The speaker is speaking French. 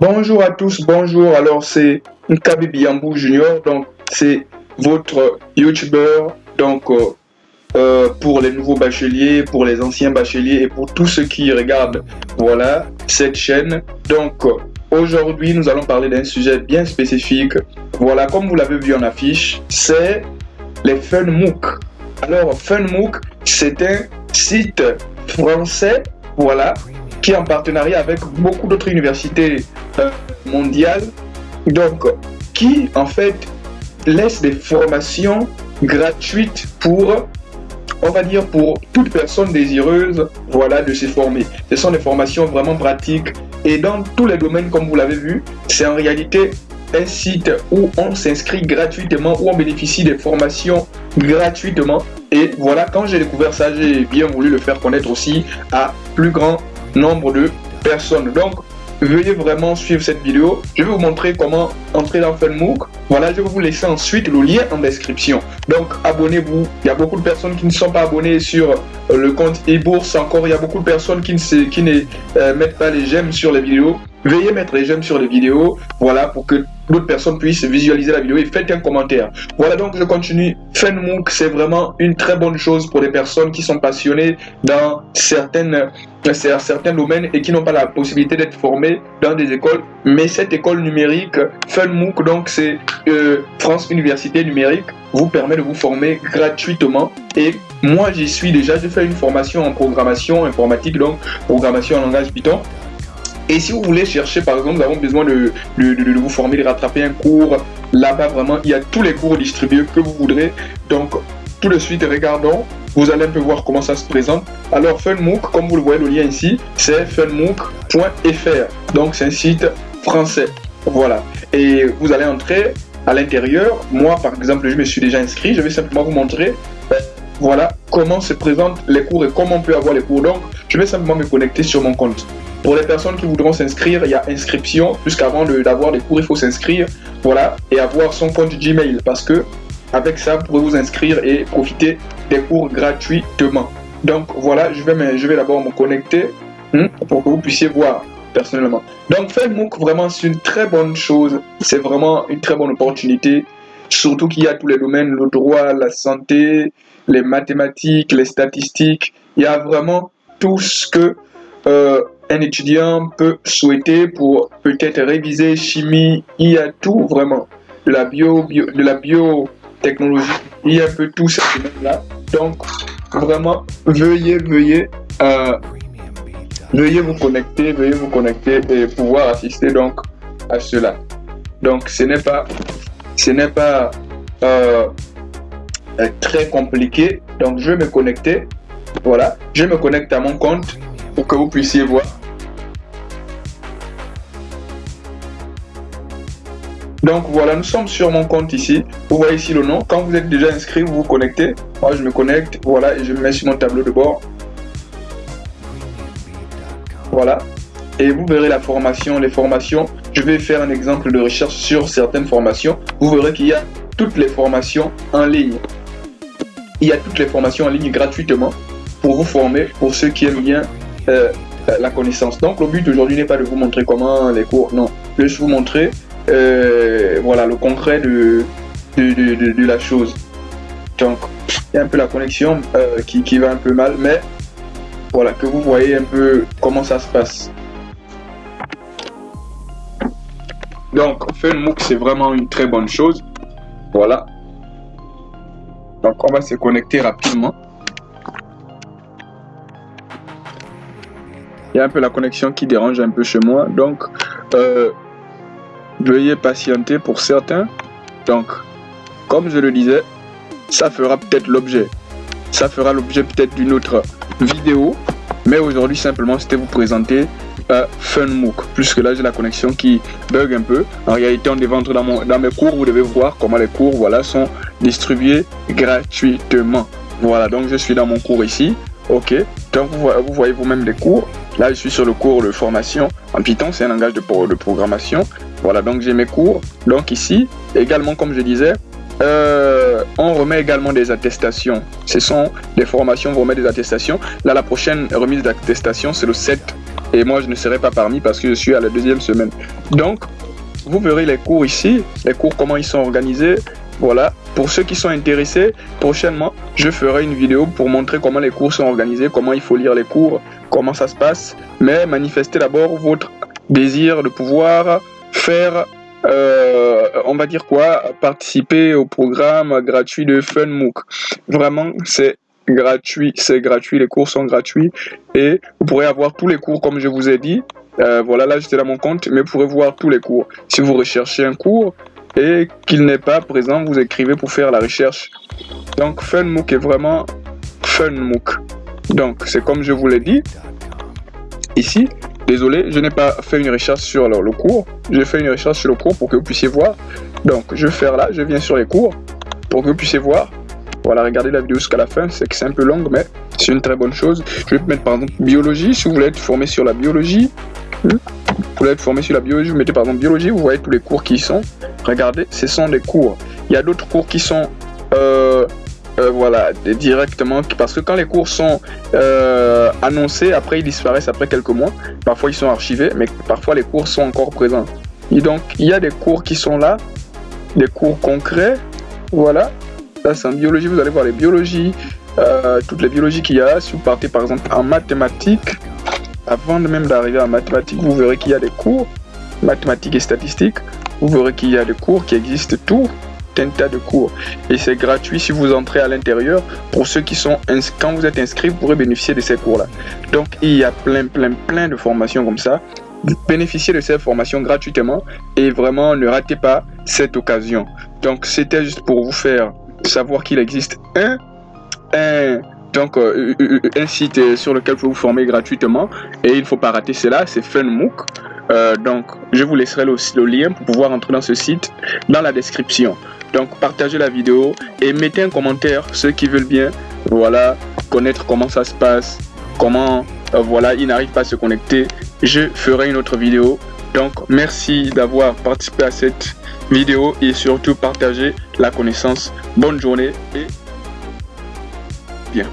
Bonjour à tous, bonjour. Alors c'est Nkabi Biambou Junior, donc c'est votre YouTuber, donc euh, euh, pour les nouveaux bacheliers, pour les anciens bacheliers et pour tous ceux qui regardent, voilà, cette chaîne. Donc aujourd'hui nous allons parler d'un sujet bien spécifique. Voilà, comme vous l'avez vu en affiche, c'est les FunMOOC. Alors FunMOOC, c'est un site français, voilà, qui est en partenariat avec beaucoup d'autres universités mondiales, donc qui en fait laisse des formations gratuites pour, on va dire, pour toute personne désireuse, voilà, de se former. Ce sont des formations vraiment pratiques et dans tous les domaines, comme vous l'avez vu, c'est en réalité un site où on s'inscrit gratuitement, où on bénéficie des formations gratuitement. Et voilà, quand j'ai découvert ça, j'ai bien voulu le faire connaître aussi à plus grand nombre de personnes. Donc, veuillez vraiment suivre cette vidéo. Je vais vous montrer comment entrer dans FunMOOC. Voilà, je vais vous laisser ensuite le lien en description. Donc, abonnez-vous. Il y a beaucoup de personnes qui ne sont pas abonnées sur euh, le compte e-bourse. Encore, il y a beaucoup de personnes qui ne, qui ne euh, mettent pas les j'aime sur les vidéos. Veuillez mettre les j'aime sur les vidéos. Voilà, pour que d'autres personnes puissent visualiser la vidéo et faites un commentaire. Voilà donc je continue. FunMOOC, c'est vraiment une très bonne chose pour les personnes qui sont passionnées dans certaines, certains domaines et qui n'ont pas la possibilité d'être formées dans des écoles. Mais cette école numérique, FunMOOC, donc c'est euh, France Université Numérique, vous permet de vous former gratuitement. Et moi, j'y suis déjà. Je fais une formation en programmation informatique, donc programmation en langage Python. Et si vous voulez chercher, par exemple, nous avons besoin de, vous former, de rattraper un cours, là-bas, vraiment, il y a tous les cours distribués que vous voudrez. Donc, tout de suite, regardons. Vous allez un peu voir comment ça se présente. Alors, FunMOOC, comme vous le voyez, le lien ici, c'est funmook.fr. Donc, c'est un site français. Voilà. Et vous allez entrer à l'intérieur. Moi, par exemple, je me suis déjà inscrit. Je vais simplement vous montrer euh, voilà comment se présentent les cours et comment on peut avoir les cours. Donc, je vais simplement me connecter sur mon compte. Pour les personnes qui voudront s'inscrire, il y a inscription, puisqu'avant d'avoir les cours, il faut s'inscrire, voilà, et avoir son compte Gmail, parce que avec ça, vous pouvez vous inscrire et profiter des cours gratuitement. Donc voilà, je vais, vais d'abord me connecter hein, pour que vous puissiez voir personnellement. Donc Facebook, vraiment, c'est une très bonne chose. C'est vraiment une très bonne opportunité. Surtout qu'il y a tous les domaines, le droit, la santé, les mathématiques, les statistiques. Il y a vraiment tout ce que euh, un étudiant peut souhaiter pour peut-être réviser chimie, il y a tout vraiment, de la bio, de la biotechnologie, il y a un peu tout ce là Donc vraiment, veuillez, veuillez, euh, veuillez vous connecter, veuillez vous connecter et pouvoir assister donc à cela. Donc ce n'est pas, ce n'est pas euh, très compliqué. Donc je vais me connecter. Voilà, je me connecte à mon compte pour que vous puissiez voir Donc voilà, nous sommes sur mon compte ici. Vous voyez ici le nom. Quand vous êtes déjà inscrit, vous vous connectez. Moi, je me connecte. Voilà, et je me mets sur mon tableau de bord. Voilà. Et vous verrez la formation, les formations. Je vais faire un exemple de recherche sur certaines formations. Vous verrez qu'il y a toutes les formations en ligne. Il y a toutes les formations en ligne gratuitement pour vous former, pour ceux qui aiment bien euh, la connaissance. Donc le but aujourd'hui n'est pas de vous montrer comment les cours, non. Je vais vous montrer euh, voilà, le concret de, la chose. Donc, il y a un peu la connexion euh, qui, va un peu mal, mais voilà, que vous voyez un peu comment ça se passe. Donc, FunMOOC, c'est vraiment une très bonne chose. Voilà. Donc, on va se connecter rapidement. Il y a un peu la connexion qui dérange un peu chez moi. Donc, euh, Veuillez patienter pour certains. Donc, comme je le disais, ça fera peut-être l'objet. Ça fera l'objet peut-être d'une autre vidéo. Mais aujourd'hui, simplement, c'était vous présenter euh, FunMOOC. Puisque là, j'ai la connexion qui bug un peu. En réalité, on devait entrer dans, mon, dans mes cours. Vous devez voir comment les cours voilà, sont distribués gratuitement. Voilà, donc je suis dans mon cours ici. Ok, donc vous, vous voyez vous-même les cours. Là, je suis sur le cours de formation en Python, c'est un langage de, de programmation. Voilà, donc j'ai mes cours. Donc ici, également, comme je disais, euh, on remet également des attestations. Ce sont des formations, on remet des attestations. Là, la prochaine remise d'attestation, c'est le 7 Et moi, je ne serai pas parmi parce que je suis à la deuxième semaine. Donc, vous verrez les cours ici, les cours, comment ils sont organisés. Voilà, pour ceux qui sont intéressés, prochainement, je ferai une vidéo pour montrer comment les cours sont organisés, comment il faut lire les cours, comment ça se passe. Mais manifestez d'abord votre désir de pouvoir faire, euh, on va dire quoi, participer au programme gratuit de FunMOOC. Vraiment, c'est gratuit, c'est gratuit, les cours sont gratuits et vous pourrez avoir tous les cours comme je vous ai dit. Euh, voilà, là j'étais dans mon compte, mais vous pourrez voir tous les cours. Si vous recherchez un cours et qu'il n'est pas présent, vous écrivez pour faire la recherche. Donc FunMOOC est vraiment FunMOOC. Donc c'est comme je vous l'ai dit. Ici, désolé, je n'ai pas fait une recherche sur le, cours. J'ai fait une recherche sur le cours pour que vous puissiez voir. Donc je vais faire là, je viens sur les cours pour que vous puissiez voir. Voilà, regardez la vidéo jusqu'à la fin, c'est que c'est un peu long, mais c'est une très bonne chose. Je vais mettre par exemple biologie, si vous voulez être formé sur la biologie. Hmm. Vous voulez être formé sur la biologie, vous mettez par exemple biologie, vous voyez tous les cours qui y sont. Regardez, ce sont des cours. Il y a d'autres cours qui sont... Euh, euh, voilà, directement, parce que quand les cours sont euh, annoncés, après ils disparaissent après quelques mois, parfois ils sont archivés, mais parfois les cours sont encore présents. Et donc, il y a des cours qui sont là, des cours concrets, voilà, Là, c'est en biologie, vous allez voir les biologies, euh, toutes les biologies qu'il y a. Si vous partez par exemple en mathématiques, avant même d'arriver en mathématiques, vous verrez qu'il y a des cours, mathématiques et statistiques. Vous verrez qu'il y a des cours qui existent tout un tas de cours. Et c'est gratuit si vous entrez à l'intérieur. Pour ceux qui sont quand vous êtes inscrit vous pourrez bénéficier de ces cours là donc il y a plein plein plein de formations comme ça. Bénéficiez de ces formations gratuitement et vraiment ne ratez pas cette occasion. Donc c'était juste pour vous faire savoir qu'il existe un, un donc euh, un site sur lequel vous vous former gratuitement. Et il ne faut pas rater cela, c'est FunMOOC. Euh, donc je vous laisserai le, le, lien pour pouvoir entrer dans ce site dans la description. Donc partagez la vidéo et mettez un commentaire ceux qui veulent bien voilà connaître comment ça se passe, comment euh, voilà ils n'arrivent pas à se connecter. Je ferai une autre vidéo. Donc merci d'avoir participé à cette vidéo et surtout partager la connaissance. Bonne journée et bien.